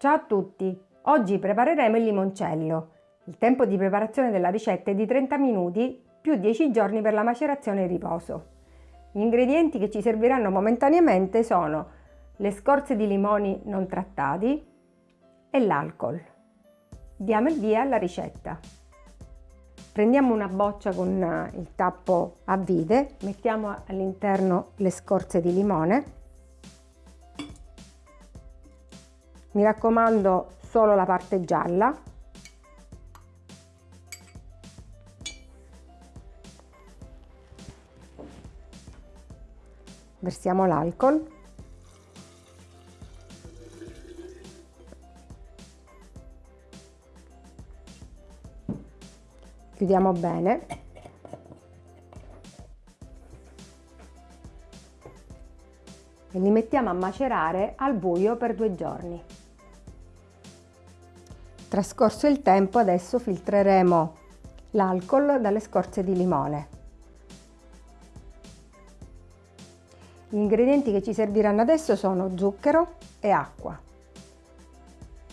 Ciao a tutti! Oggi prepareremo il limoncello. Il tempo di preparazione della ricetta è di 30 minuti più 10 giorni per la macerazione e riposo. Gli ingredienti che ci serviranno momentaneamente sono le scorze di limoni non trattati e l'alcol. Diamo il via alla ricetta. Prendiamo una boccia con il tappo a vite, mettiamo all'interno le scorze di limone mi raccomando solo la parte gialla. Versiamo l'alcol. Chiudiamo bene. E li mettiamo a macerare al buio per due giorni. Trascorso il tempo adesso filtreremo l'alcol dalle scorze di limone. Gli ingredienti che ci serviranno adesso sono zucchero e acqua.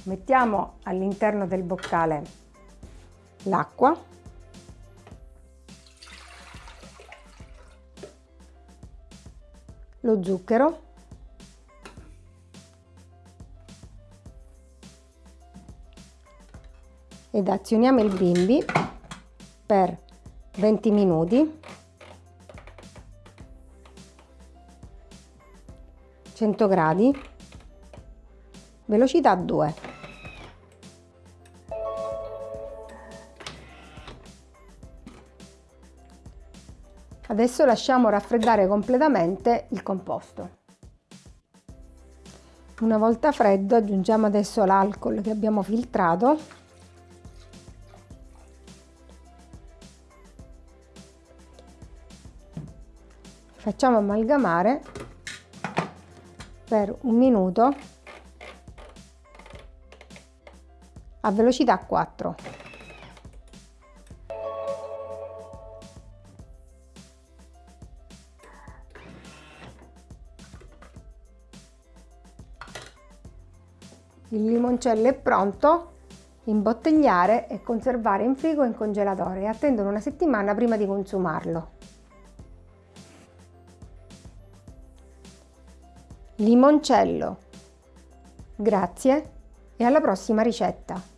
Mettiamo all'interno del boccale l'acqua lo zucchero ed azioniamo il bimbi per 20 minuti. 100 gradi. Velocità 2 adesso lasciamo raffreddare completamente il composto. Una volta freddo aggiungiamo adesso l'alcol che abbiamo filtrato facciamo amalgamare per un minuto a velocità 4 il limoncello è pronto imbottigliare e conservare in frigo in congelatore e una settimana prima di consumarlo limoncello. Grazie e alla prossima ricetta!